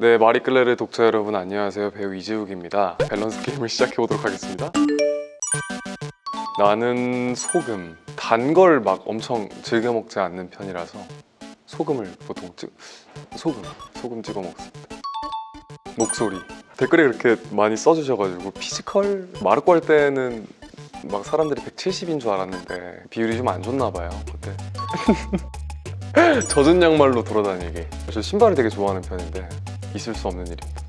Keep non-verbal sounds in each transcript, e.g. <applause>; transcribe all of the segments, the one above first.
네, 마리끌레르 독자 여러분 안녕하세요. 배우 이재욱입니다. 밸런스 게임을 시작해 보도록 하겠습니다. 나는 소금, 단 걸 막 엄청 즐겨 먹지 않는 편이라서 소금을 보통 찍 소금, 소금 찍어 먹습니다. 목소리 댓글에 그렇게 많이 써주셔가지고 physical 마르코 할 때는 막 사람들이 170인 줄 알았는데 비율이 좀 안 좋나 봐요 그때 <laughs> 젖은 양말로 돌아다니기 저 신발을 되게 좋아하는 편인데 있을 수 없는 일입니다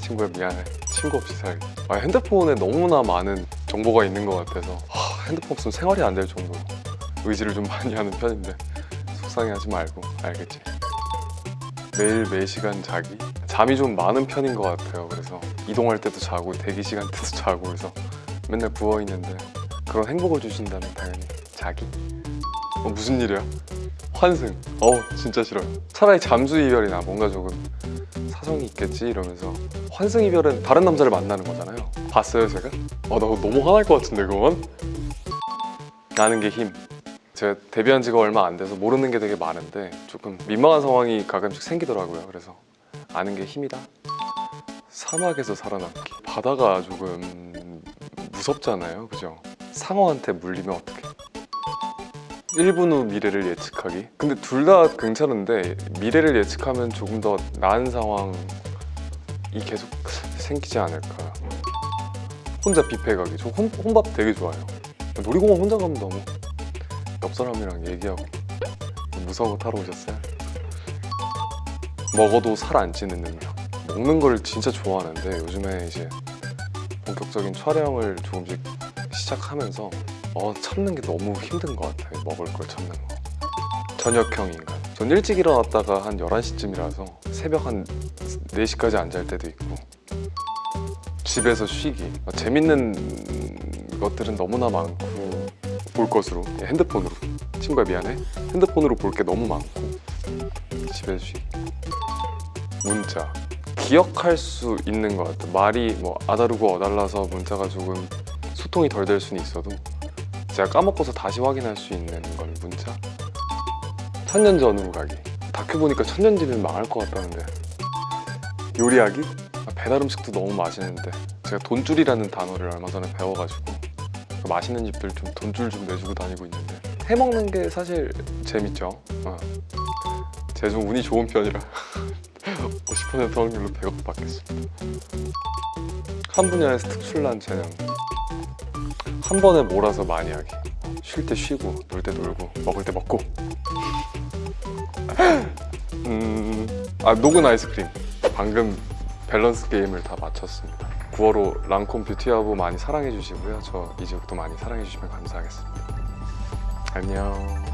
친구야 미안해 친구 없이 살기 아, 핸드폰에 너무나 많은 정보가 있는 것 같아서 하, 핸드폰 없으면 생활이 안 될 정도로 의지를 좀 많이 하는 편인데 속상해하지 말고 알겠지? 매일 매시간 자기? 잠이 좀 많은 편인 것 같아요 그래서 이동할 때도 자고 대기 시간 때도 자고 그래서 맨날 부어있는데 그런 행복을 주신다면 당연히 자기? 어, 무슨 일이야? 환승 어우 진짜 싫어요 차라리 잠수 이별이나 뭔가 조금 사정이 있겠지 이러면서 환승 이별은 다른 남자를 만나는 거잖아요 봤어요 제가? 아나 너무 화날 것 같은데 그건? 아는 게 힘. 제가 데뷔한 지가 얼마 안 돼서 모르는 게 되게 많은데 조금 민망한 상황이 가끔씩 생기더라고요 그래서 아는 게 힘이다 사막에서 살아남기 바다가 조금 무섭잖아요 그죠? 상어한테 물리면 어떡해 1분 후 미래를 예측하기. 근데 둘 다 괜찮은데 미래를 예측하면 조금 더 나은 상황이 계속 생기지 않을까. 혼자 뷔페 가기. 저 혼, 혼밥 되게 좋아해요. 놀이공원 혼자 가면 너무 옆 사람이랑 얘기하고 무서워 타러 오셨어요? 먹어도 살 안 찌는 능력. 먹는 걸 진짜 좋아하는데 요즘에 이제 본격적인 촬영을 조금씩 시작하면서 어, 참는 게 너무 힘든 것 같아요. 먹을 걸 참는 거. 저녁형 인간. 전 일찍 일어났다가 한 11시쯤이라서 새벽 한 4시까지 안 잘 때도 있고. 집에서 쉬기. 재밌는 것들은 너무나 많고. 볼 것으로. 핸드폰으로. 친구야 미안해. 핸드폰으로 볼 게 너무 많고. 집에서 쉬기. 문자. 기억할 수 있는 것 같아 말이 뭐 아다르고 어달라서 문자가 조금 소통이 덜 될 수는 있어도 제가 까먹고서 다시 확인할 수 있는 건 문자? 천년 전으로 가기. 다큐 보니까 천년 뒤면 망할 것 같다는데. 요리하기? 아, 배달 음식도 너무 맛있는데. 제가 돈줄이라는 단어를 얼마 전에 배워가지고. 그 맛있는 집들 좀 돈줄 좀 내주고 다니고 있는데. 해먹는 게 사실 재밌죠. 어. 제가 좀 운이 좋은 편이라. <laughs> 50% 확률로 100억 받겠습니다. 한 분야에서 특출난 재능 한 번에 몰아서 많이 하기. 쉴 때 쉬고 놀 때 놀고 먹을 때 먹고. <laughs> 음, 아 녹은 아이스크림. 방금 밸런스 게임을 다 마쳤습니다. 9월호 랑콤 뷰티하고 많이 사랑해 주시고요. 저 이제부터 많이 사랑해 주시면 감사하겠습니다. 안녕